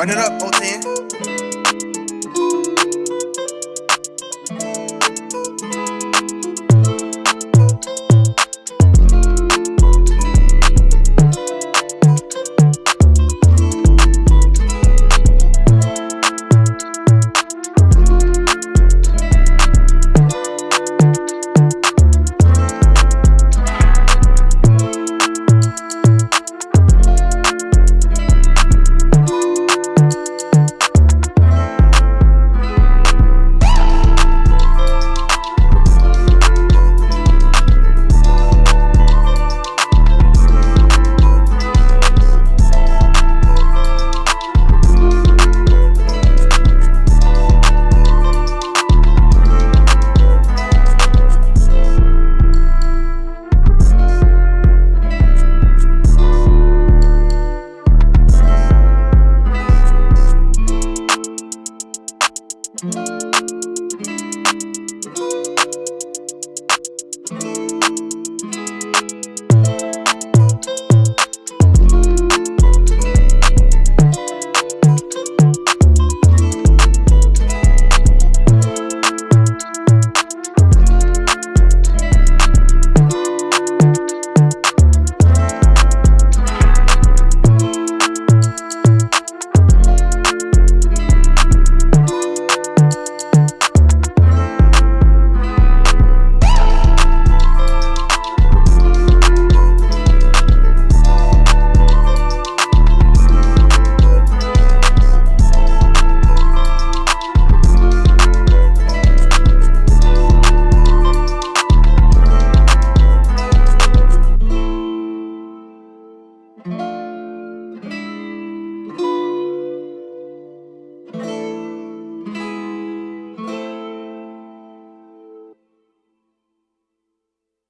Run it up, 010. Thank you.